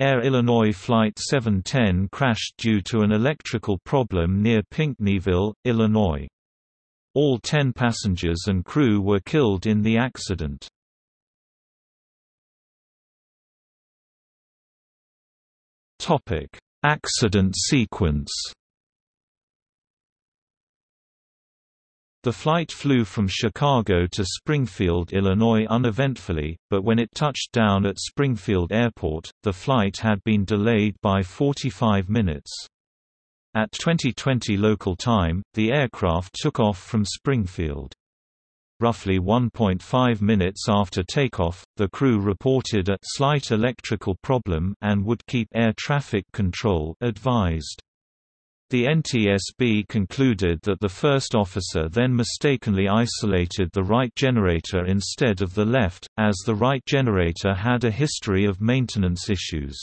Air Illinois Flight 710 crashed due to an electrical problem near Pinckneyville, Illinois. All ten passengers and crew were killed in the accident. Accident sequence The flight flew from Chicago to Springfield, Illinois uneventfully, but when it touched down at Springfield Airport, the flight had been delayed by 45 minutes. At 2020 local time, the aircraft took off from Springfield. Roughly 1.5 minutes after takeoff, the crew reported a slight electrical problem and would keep air traffic control advised. The NTSB concluded that the first officer then mistakenly isolated the right generator instead of the left, as the right generator had a history of maintenance issues.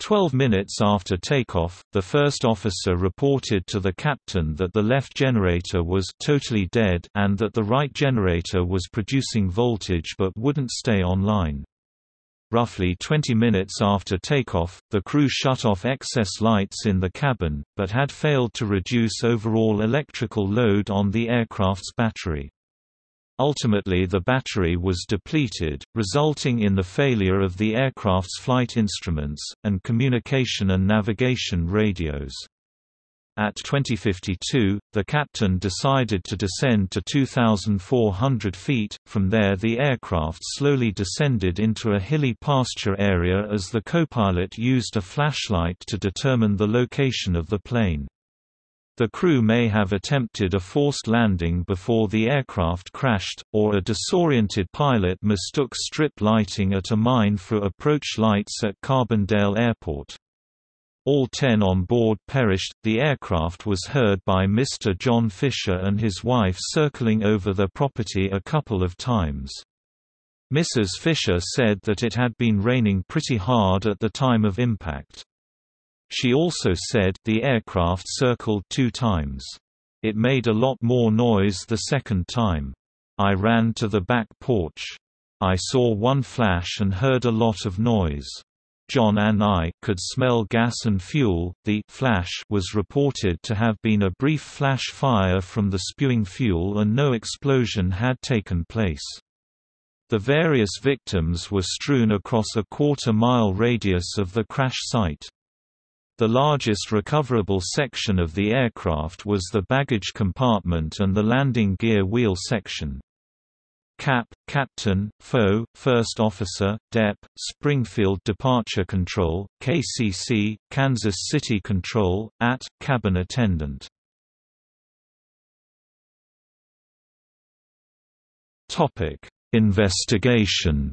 Twelve minutes after takeoff, the first officer reported to the captain that the left generator was totally dead and that the right generator was producing voltage but wouldn't stay online. Roughly 20 minutes after takeoff, the crew shut off excess lights in the cabin, but had failed to reduce overall electrical load on the aircraft's battery. Ultimately the battery was depleted, resulting in the failure of the aircraft's flight instruments, and communication and navigation radios. At 2052, the captain decided to descend to 2,400 feet, from there the aircraft slowly descended into a hilly pasture area as the copilot used a flashlight to determine the location of the plane. The crew may have attempted a forced landing before the aircraft crashed, or a disoriented pilot mistook strip lighting at a mine for approach lights at Carbondale Airport. All ten on board perished. The aircraft was heard by Mr. John Fisher and his wife circling over the property a couple of times. Mrs. Fisher said that it had been raining pretty hard at the time of impact. She also said the aircraft circled two times. It made a lot more noise the second time. I ran to the back porch. I saw one flash and heard a lot of noise. John and I could smell gas and fuel. The flash was reported to have been a brief flash fire from the spewing fuel and no explosion had taken place. The various victims were strewn across a quarter-mile radius of the crash site. The largest recoverable section of the aircraft was the baggage compartment and the landing gear wheel section. Cap, Captain, FO, First Officer, DEP, Springfield Departure Control, KCC, Kansas City Control, AT, Cabin Attendant. Topic: Investigation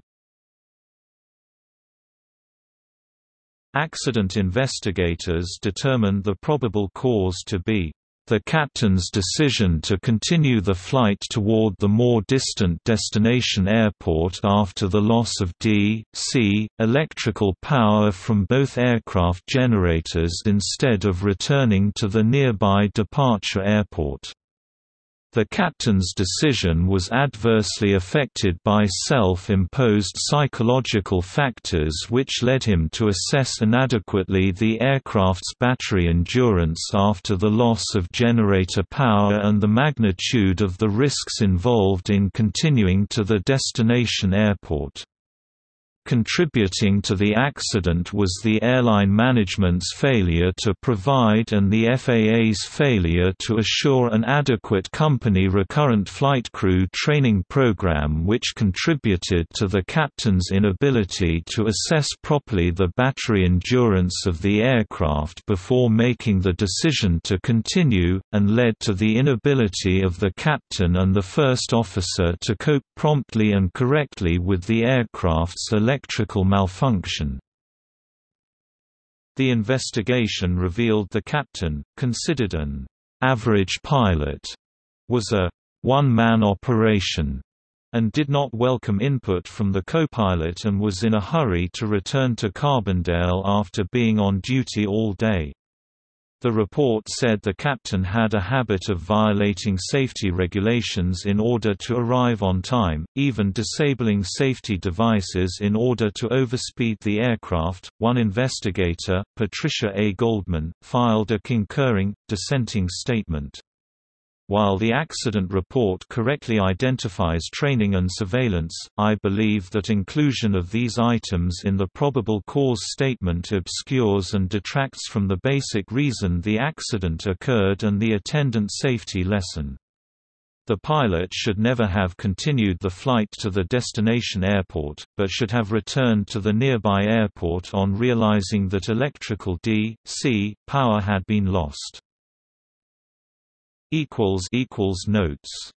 Accident investigators determined the probable cause to be the captain's decision to continue the flight toward the more distant destination airport after the loss of D.C. electrical power from both aircraft generators instead of returning to the nearby departure airport. The captain's decision was adversely affected by self-imposed psychological factors which led him to assess inadequately the aircraft's battery endurance after the loss of generator power and the magnitude of the risks involved in continuing to the destination airport. Contributing to the accident was the airline management's failure to provide and the FAA's failure to assure an adequate company recurrent flight crew training program which contributed to the captain's inability to assess properly the battery endurance of the aircraft before making the decision to continue, and led to the inability of the captain and the first officer to cope promptly and correctly with the aircraft's electrical malfunction. The investigation revealed the captain, considered an average pilot, was a one-man operation and did not welcome input from the co-pilot and was in a hurry to return to Carbondale after being on duty all day. The report said the captain had a habit of violating safety regulations in order to arrive on time, even disabling safety devices in order to overspeed the aircraft. One investigator, Patricia A. Goldman, filed a concurring, dissenting statement. While the accident report correctly identifies training and surveillance, I believe that inclusion of these items in the probable cause statement obscures and detracts from the basic reason the accident occurred and the attendant safety lesson. The pilot should never have continued the flight to the destination airport, but should have returned to the nearby airport on realizing that electrical D.C. power had been lost equals equals notes